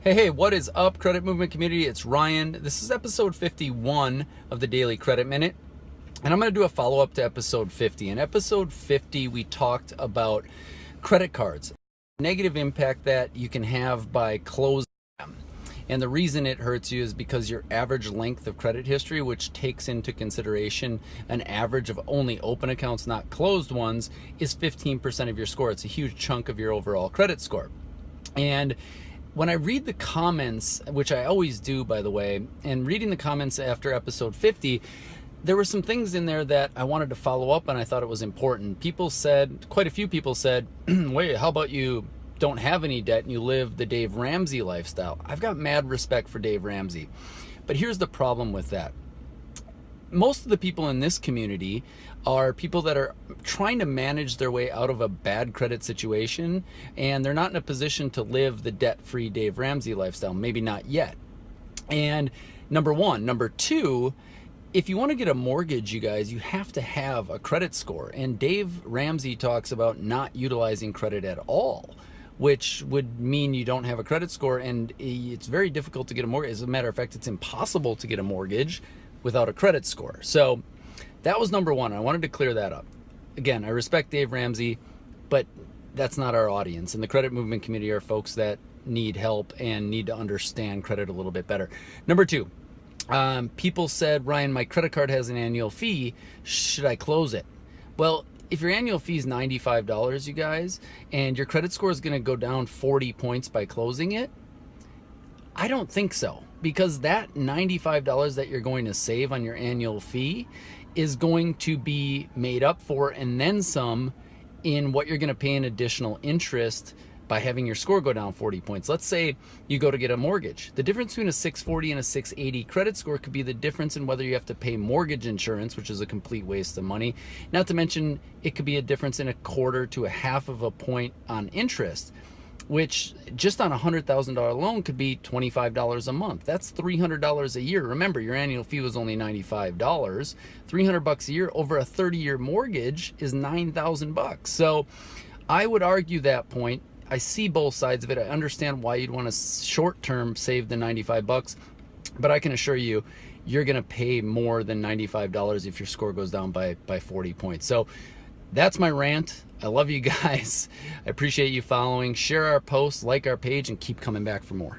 Hey, hey, what is up, credit movement community? It's Ryan. This is episode 51 of the Daily Credit Minute. And I'm going to do a follow up to episode 50. In episode 50, we talked about credit cards, negative impact that you can have by closing them. And the reason it hurts you is because your average length of credit history, which takes into consideration an average of only open accounts, not closed ones, is 15% of your score. It's a huge chunk of your overall credit score. And when I read the comments, which I always do, by the way, and reading the comments after episode 50, there were some things in there that I wanted to follow up and I thought it was important. People said, quite a few people said, wait, how about you don't have any debt and you live the Dave Ramsey lifestyle? I've got mad respect for Dave Ramsey. But here's the problem with that most of the people in this community are people that are trying to manage their way out of a bad credit situation and they're not in a position to live the debt-free Dave Ramsey lifestyle, maybe not yet. And number one. Number two, if you want to get a mortgage, you guys, you have to have a credit score. And Dave Ramsey talks about not utilizing credit at all which would mean you don't have a credit score and it's very difficult to get a mortgage. As a matter of fact, it's impossible to get a mortgage without a credit score. So that was number one. I wanted to clear that up. Again, I respect Dave Ramsey, but that's not our audience. And the credit movement community are folks that need help and need to understand credit a little bit better. Number two, um, people said, Ryan, my credit card has an annual fee. Should I close it? Well, if your annual fee is $95, you guys, and your credit score is going to go down 40 points by closing it, I don't think so because that $95 that you're going to save on your annual fee is going to be made up for and then some in what you're going to pay in additional interest by having your score go down 40 points. Let's say you go to get a mortgage. The difference between a 640 and a 680 credit score could be the difference in whether you have to pay mortgage insurance, which is a complete waste of money. Not to mention, it could be a difference in a quarter to a half of a point on interest which just on a $100,000 loan could be $25 a month. That's $300 a year. Remember, your annual fee was only $95. 300 bucks a year over a 30-year mortgage is 9,000 bucks. So I would argue that point. I see both sides of it. I understand why you'd want to short-term save the 95 bucks, but I can assure you, you're going to pay more than $95 if your score goes down by, by 40 points. So that's my rant. I love you guys. I appreciate you following. Share our posts, like our page, and keep coming back for more.